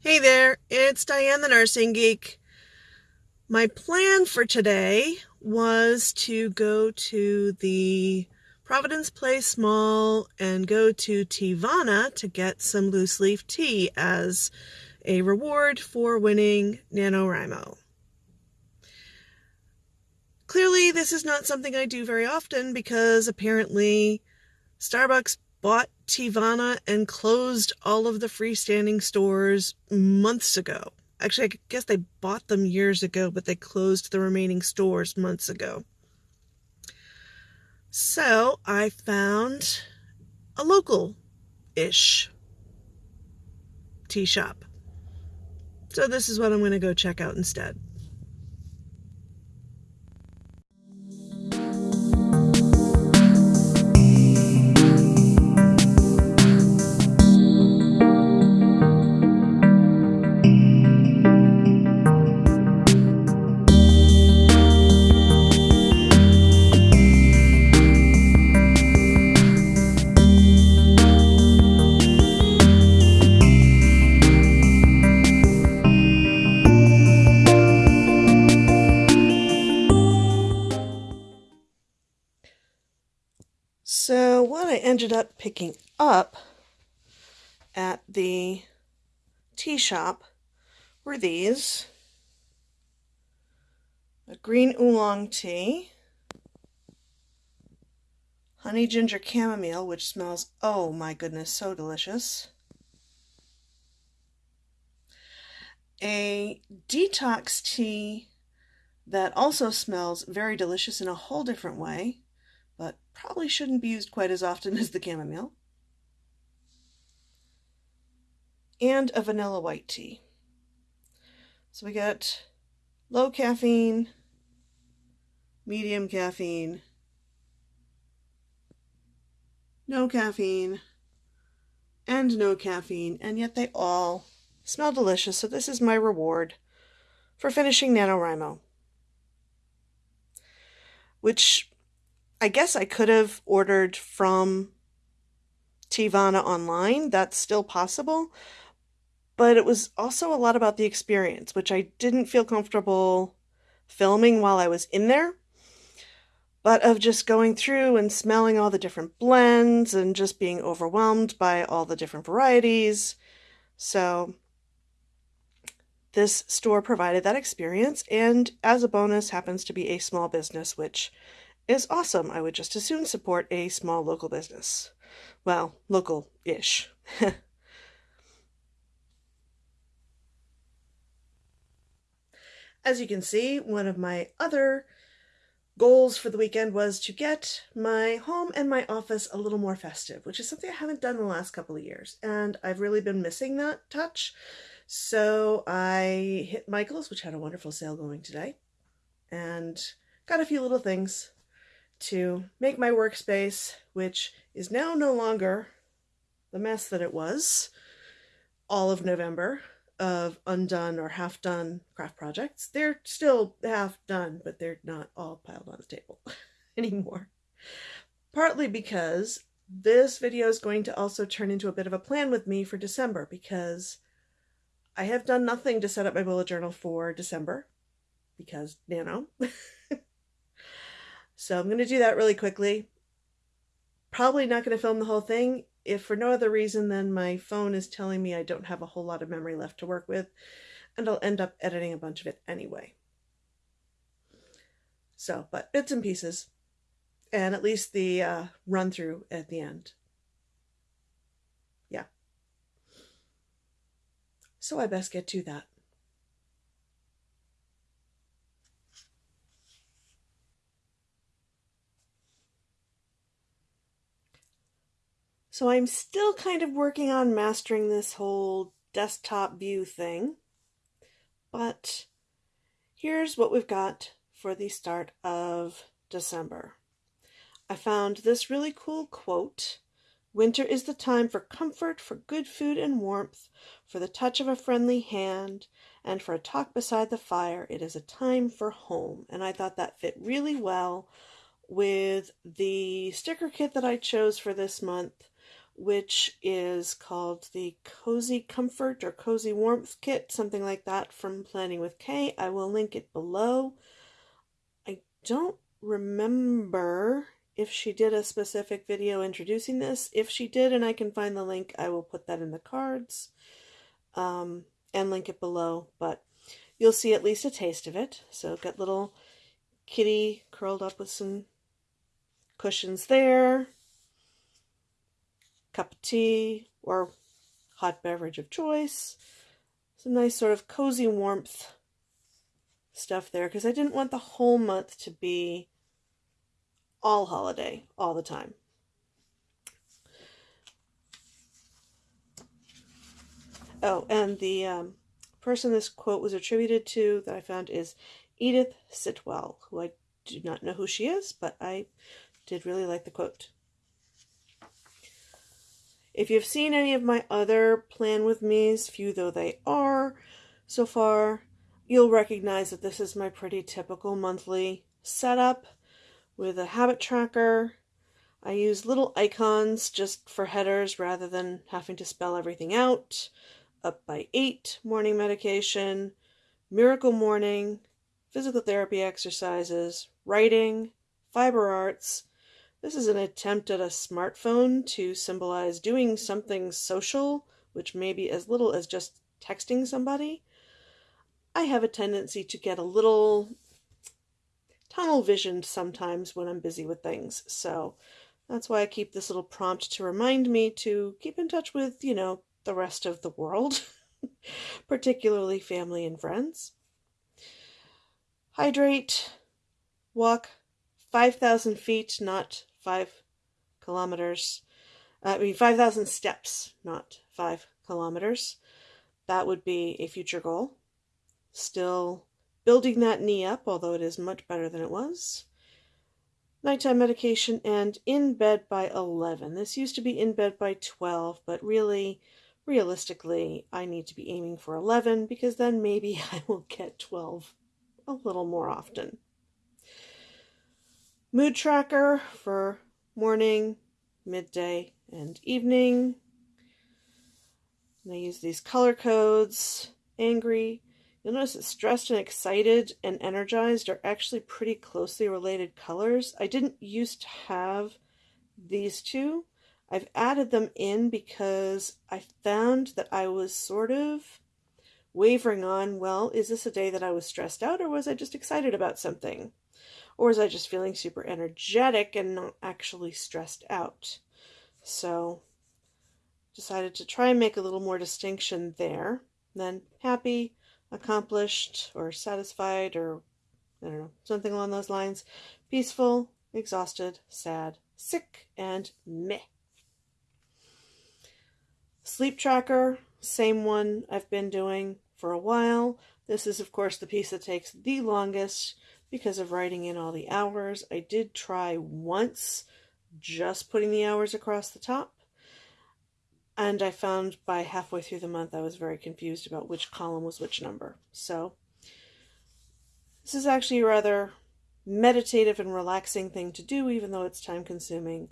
Hey there, it's Diane the Nursing Geek. My plan for today was to go to the Providence Place Mall and go to Teavana to get some loose leaf tea as a reward for winning NaNoWriMo. Clearly, this is not something I do very often because apparently Starbucks bought Teavana and closed all of the freestanding stores months ago. Actually, I guess they bought them years ago, but they closed the remaining stores months ago. So I found a local ish tea shop. So this is what I'm going to go check out instead. I ended up picking up at the tea shop were these. A green oolong tea, honey ginger chamomile, which smells, oh my goodness, so delicious. A detox tea that also smells very delicious in a whole different way but probably shouldn't be used quite as often as the chamomile. And a vanilla white tea. So we got low caffeine, medium caffeine, no caffeine, and no caffeine, and yet they all smell delicious, so this is my reward for finishing NaNoWriMo. Which I guess I could have ordered from Teavana online. That's still possible. But it was also a lot about the experience, which I didn't feel comfortable filming while I was in there. But of just going through and smelling all the different blends and just being overwhelmed by all the different varieties. So this store provided that experience and as a bonus happens to be a small business, which is awesome. I would just as soon support a small local business. Well, local ish. As you can see, one of my other goals for the weekend was to get my home and my office a little more festive, which is something I haven't done in the last couple of years. And I've really been missing that touch. So I hit Michael's, which had a wonderful sale going today, and got a few little things to make my workspace, which is now no longer the mess that it was all of November of undone or half done craft projects. They're still half done, but they're not all piled on the table anymore. Partly because this video is going to also turn into a bit of a plan with me for December because I have done nothing to set up my bullet journal for December because Nano. So I'm going to do that really quickly. Probably not going to film the whole thing, if for no other reason than my phone is telling me I don't have a whole lot of memory left to work with, and I'll end up editing a bunch of it anyway. So, but bits and pieces, and at least the uh, run through at the end. Yeah. So I best get to that. So I'm still kind of working on mastering this whole desktop view thing. But here's what we've got for the start of December. I found this really cool quote. Winter is the time for comfort, for good food and warmth, for the touch of a friendly hand, and for a talk beside the fire. It is a time for home. And I thought that fit really well with the sticker kit that I chose for this month, which is called the Cozy Comfort or Cozy Warmth Kit, something like that from Planning with Kay. I will link it below. I don't remember if she did a specific video introducing this. If she did and I can find the link, I will put that in the cards um, and link it below. But you'll see at least a taste of it. So got little kitty curled up with some cushions there cup of tea or hot beverage of choice. Some nice sort of cozy warmth stuff there because I didn't want the whole month to be all holiday all the time. Oh, and the um, person this quote was attributed to that I found is Edith Sitwell, who I do not know who she is, but I did really like the quote. If you've seen any of my other Plan With Me's, few though they are so far, you'll recognize that this is my pretty typical monthly setup with a habit tracker. I use little icons just for headers rather than having to spell everything out. Up by 8, morning medication, miracle morning, physical therapy exercises, writing, fiber arts, this is an attempt at a smartphone to symbolize doing something social, which may be as little as just texting somebody. I have a tendency to get a little tunnel visioned sometimes when I'm busy with things. So that's why I keep this little prompt to remind me to keep in touch with, you know, the rest of the world, particularly family and friends. Hydrate, walk 5,000 feet, not five kilometers. Uh, I mean, 5,000 steps, not five kilometers. That would be a future goal. Still building that knee up, although it is much better than it was. Nighttime medication and in bed by 11. This used to be in bed by 12, but really, realistically, I need to be aiming for 11 because then maybe I will get 12 a little more often mood tracker for morning, midday, and evening. And I use these color codes. Angry. You'll notice that stressed and excited and energized are actually pretty closely related colors. I didn't used to have these two. I've added them in because I found that I was sort of wavering on, well, is this a day that I was stressed out or was I just excited about something? Or was I just feeling super energetic and not actually stressed out? So decided to try and make a little more distinction there. Then happy, accomplished, or satisfied, or I don't know, something along those lines. Peaceful, exhausted, sad, sick, and meh. Sleep tracker, same one I've been doing for a while. This is, of course, the piece that takes the longest because of writing in all the hours. I did try once just putting the hours across the top. And I found by halfway through the month I was very confused about which column was which number. So this is actually a rather meditative and relaxing thing to do, even though it's time consuming.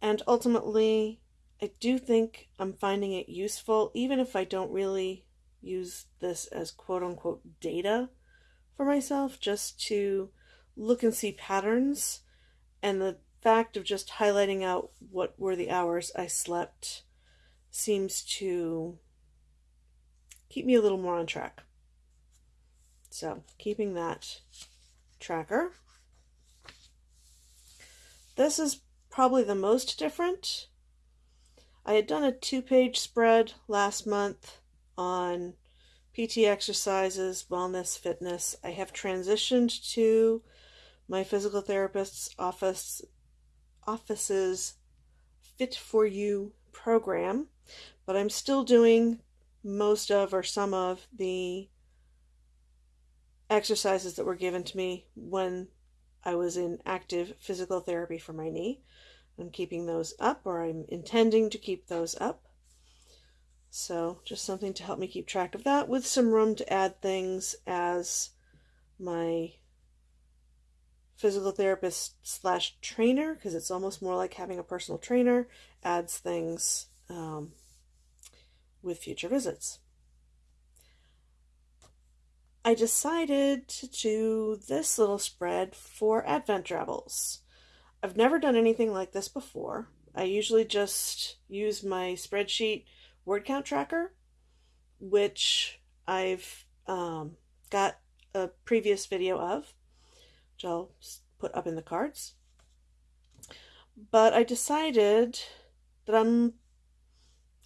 And ultimately, I do think I'm finding it useful, even if I don't really use this as quote unquote data for myself just to look and see patterns. And the fact of just highlighting out what were the hours I slept seems to keep me a little more on track. So, keeping that tracker. This is probably the most different. I had done a two page spread last month on PT exercises, wellness, fitness. I have transitioned to my physical therapist's office office's Fit for You program, but I'm still doing most of or some of the exercises that were given to me when I was in active physical therapy for my knee. I'm keeping those up, or I'm intending to keep those up. So just something to help me keep track of that with some room to add things as my physical therapist slash trainer because it's almost more like having a personal trainer adds things um, with future visits. I decided to do this little spread for Advent Drabbles. I've never done anything like this before. I usually just use my spreadsheet word count tracker, which I've um, got a previous video of, which I'll put up in the cards. But I decided that I'm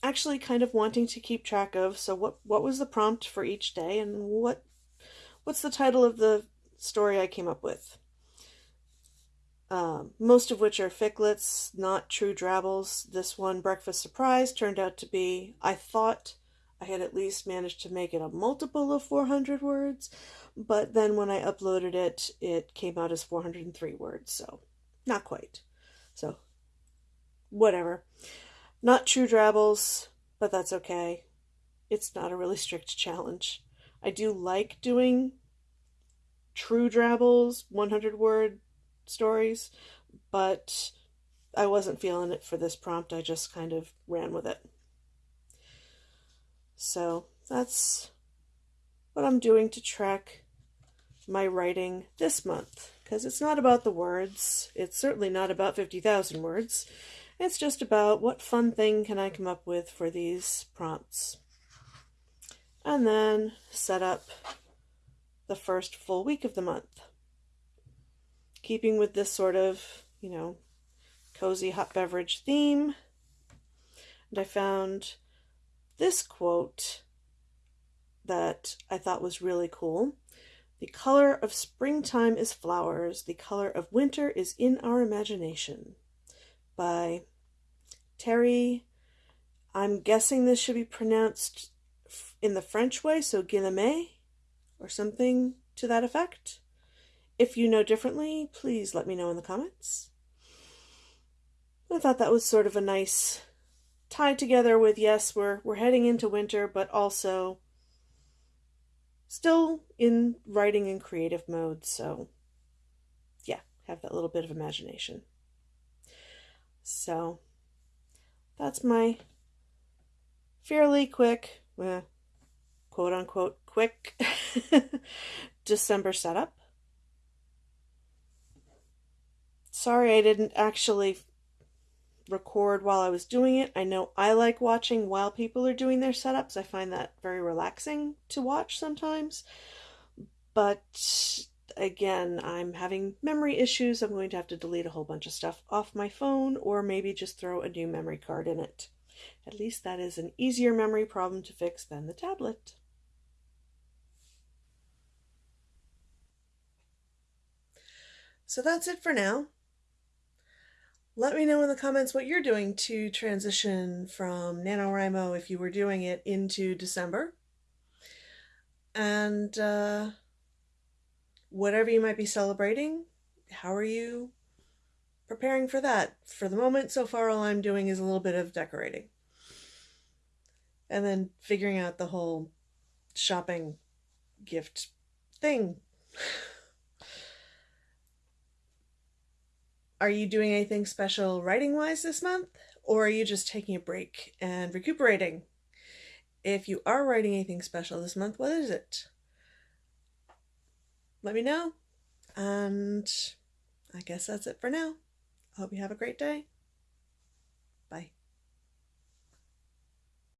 actually kind of wanting to keep track of so what what was the prompt for each day and what what's the title of the story I came up with. Um, most of which are ficlets, not true drabbles. This one, Breakfast Surprise, turned out to be, I thought I had at least managed to make it a multiple of 400 words, but then when I uploaded it, it came out as 403 words, so not quite. So, whatever. Not true drabbles, but that's okay. It's not a really strict challenge. I do like doing true drabbles, 100 word stories, but I wasn't feeling it for this prompt. I just kind of ran with it. So that's what I'm doing to track my writing this month because it's not about the words. It's certainly not about 50,000 words. It's just about what fun thing can I come up with for these prompts. And then set up the first full week of the month. Keeping with this sort of, you know, cozy hot beverage theme. And I found this quote that I thought was really cool. The color of springtime is flowers, the color of winter is in our imagination. By Terri, I'm guessing this should be pronounced in the French way, so Guillemets, or something to that effect. If you know differently, please let me know in the comments. I thought that was sort of a nice tie together with yes, we're we're heading into winter, but also still in writing and creative mode, so yeah, have that little bit of imagination. So that's my fairly quick, eh, quote unquote quick December setup. Sorry I didn't actually record while I was doing it. I know I like watching while people are doing their setups. I find that very relaxing to watch sometimes. But again, I'm having memory issues. I'm going to have to delete a whole bunch of stuff off my phone or maybe just throw a new memory card in it. At least that is an easier memory problem to fix than the tablet. So that's it for now. Let me know in the comments what you're doing to transition from NaNoWriMo if you were doing it into December. And uh, whatever you might be celebrating, how are you preparing for that? For the moment, so far, all I'm doing is a little bit of decorating. And then figuring out the whole shopping gift thing. Are you doing anything special writing wise this month? Or are you just taking a break and recuperating? If you are writing anything special this month, what is it? Let me know. And I guess that's it for now. I hope you have a great day. Bye.